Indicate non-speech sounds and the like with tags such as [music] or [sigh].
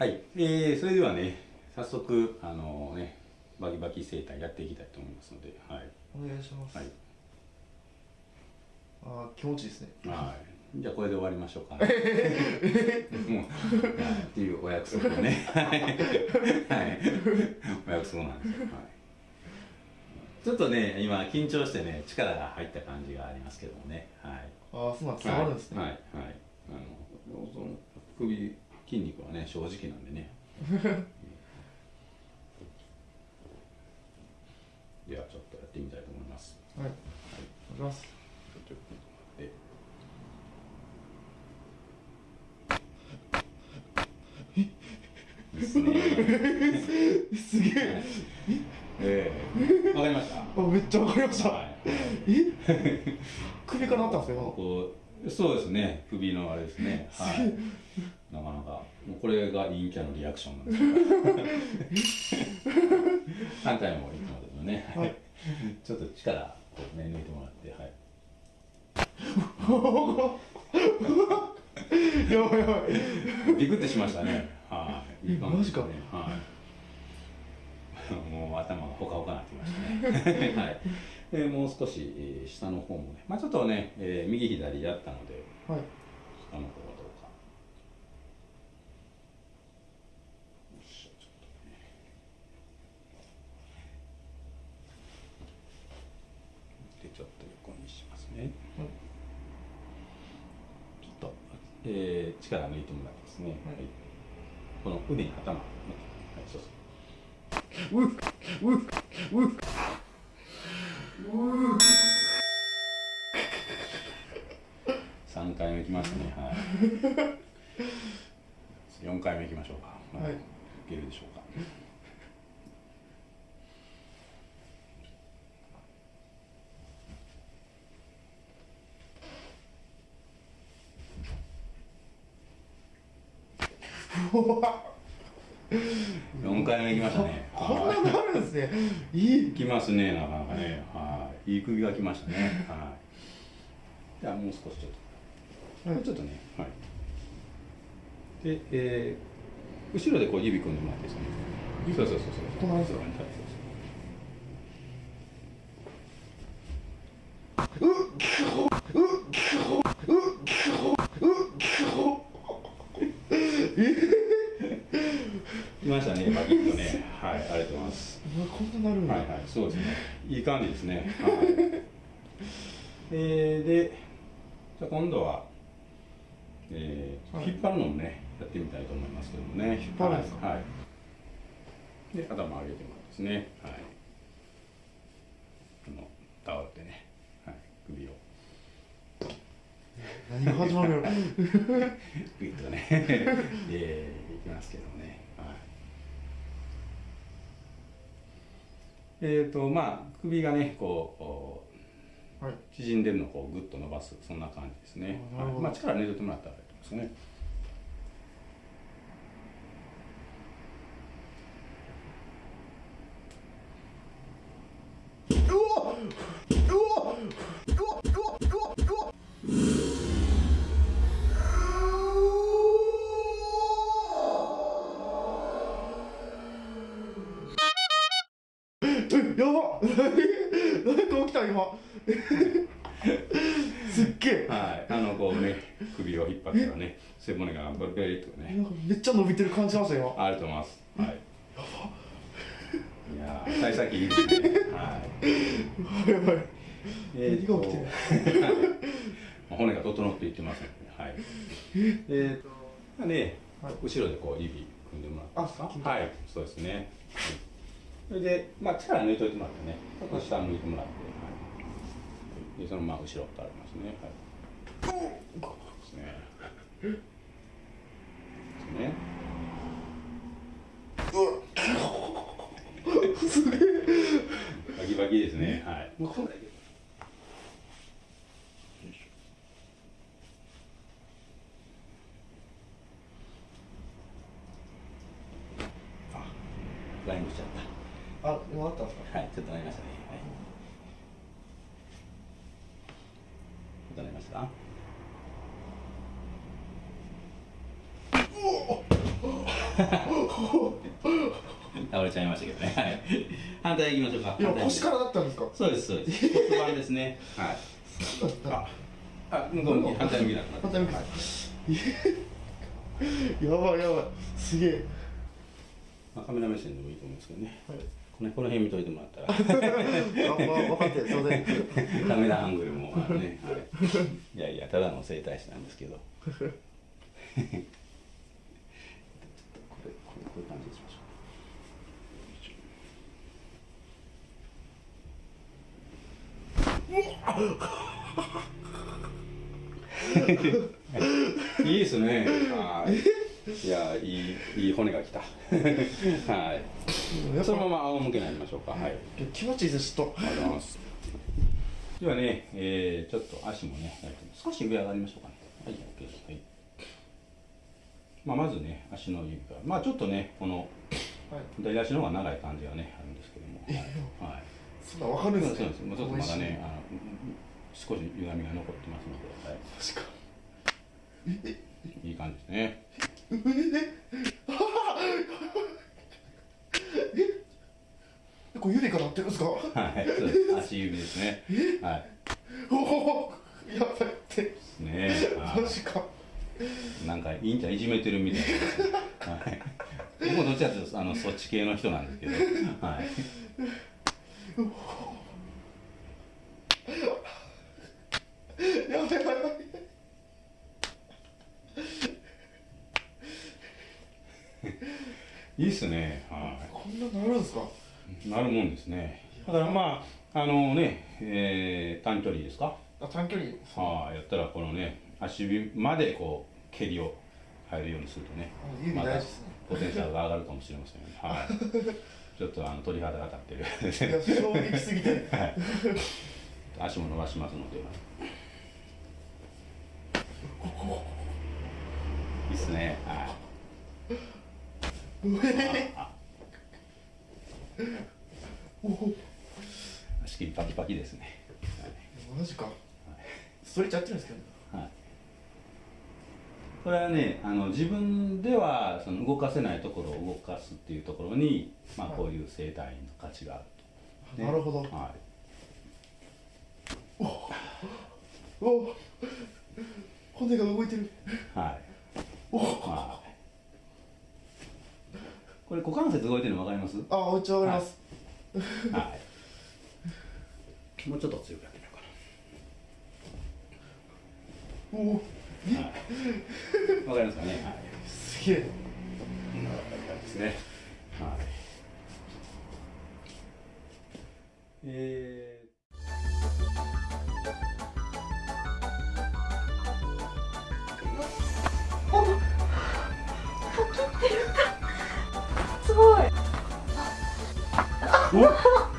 はい、えー、それではね早速あのねバキバキ生態やっていきたいと思いますので、はい、お願いします、はい、あ気持ちいいですね。はい。じゃあこれで終わりましょうか。もう [laughs] っていうお約束をね。[laughs] はい、お約束なんですよ、はい。ちょっとね今緊張してね力が入った感じがありますけどもね。はい。ああそうなん伝わるんですね。はい。はい、はい、あの首筋肉はね正直なんでね。[laughs] ではちょっとやってみたいと思います。はい、はい、お願いします。ちょっとですねすげえ、ええわかりましたあめっちゃわかりました、はい、え首からなったんですかこうそうですね首のあれですねはいなかなか。もうこれが陰キャのリアクションなんですけど反対もいきますよね、はい、ちょっと力こうね抜いてもらってはい。[laughs] やばいやばい。ビクってしましたね。はい、いい感じ、ね、マジか。はい。もう頭がほかほかなってきましたね。[laughs] はい。えー、もう少し、えー、下の方もね。まあちょっとね、えー、右左やったので、はい、下の方えー、力抜いてもらってですね、はい、この腕に頭、はい、そうそう。うっうっうっうっ3回目いきましたね。はい。[laughs] 4回目いきましょうか、はい、いけるでしょうか [laughs] 4回目いきましたね。こんななるんですね。い。いきますねなかなかね。はい。いい首がきましたね。はい。じゃあもう少しちょっと、はい、ちょっとね。はい。で、えー、後ろでこう指組んでもらってですねそうそうそうそう。隣ですよ。うっうっましたね、バキッとね。はい、ありがとうございます。こんななるんはいはい、そうですね。いい感じですね。[laughs] はい。えー、で、じゃ今度は、えー、はい、引っ張るのもね、やってみたいと思いますけどもね。引っ張るんですか？はい。で、頭上げてもらですね。はい。このタオルでね、はい、首を。[laughs] 何が始まるの [laughs] グイッとね、えー、いきますけどもね。えーとまあ、首がねこう、はい、縮んでるのをこうグッと伸ばすそんな感じですね、はい、まあ、力抜いてもらったらいいと思いますねた今。[laughs] すっげえ。はい。あのこうね首を引っ張ったらね背骨がベリベリとね。めっちゃ伸びてる感じしました今ありがとうございます。はい。やば。いや幸先いいですね。はい。やばい。えー、何が起きてる [laughs] 骨が整っていってますので、はい。え？っ、とね、はい、後ろでこう指組んでもらってはい。そうですね、はい。それで、まあ、力抜いといてもらってね、ちょっと下向いてもらって、はい、でそのまま後ろとありますね。はい、ですね。ですね。すげえ。バキバキですね。はい。ライングしちゃった。あ、もうあったんですか？はい、ちょっとなりましたね。はい。ちょっとなりました。おお。倒れちゃいましたけどね。はい。反対行きましょうか。いや腰からだったんですか？そうですそうです。骨盤ですね。はい。あ、あ、向こう向き反対向きだった。反対向きはい [laughs] やばいやばいすげえまあ、カメラ目線でもいいと思うんですけどね。はいこのこの辺見といてもらったら。[laughs] 分かってカメラアングルもあのね、はい、いやいやただの整体師なんですけど。これこういう感じにしましょう。[laughs] いいですね。はいいやいいいい骨がきた [laughs] はいそのまま仰向けになりましょうかはい気持ちいいですとありがとうございます。ではね、えー、ちょっと足もね、少し上上がりましょうかね。はい、OK です。はい。まあ、まずね、足の指から、まあ、ちょっとね、このはい左足の方が長い感じがね、あるんですけども。はい。はいそんな分かるんそうですねです。ちょっとまだね、あの、少し歪みが残ってますので、はい。確かいい感じですね。えこれ指からってるんですかはい、足指ですね。はい。おおやばいってね。はいマジかなんか、いいんちゃんいじめてるみたいな。はい。僕もどっちかというと、あの、そっち系の人なんですけど。はい。やばいやばいやばいいいっすね。はこんなのあるんですか？い。なるもんですね。だから、まあ、あのね、えー、短距離ですか？あ短距離はい、やったら、このね、足指まで、こう、蹴りを入るようにするとね。あ指大事ですねまたポテンシャルが上がるかもしれません。はい。[laughs] ちょっと、あの、鳥肌が立ってる。いや衝撃すぎてはい。足も伸ばしますので。いいっすね。はい。[laughs] 足切りパキパキですね。マジかストレッチやってるんですけどはい。これはね、あの自分ではその動かせないところを動かすっていうところに、まあはいこういう生態の価値があると。なるほどはい。お骨が動いてるはい。おはい。これ股関節動いてるの分かります？あめっちゃわかります、はい。もうちょっと強くやってみようかおおな。はい。わかりますかね？はい。すげえこんな感じですね。はい。えすお。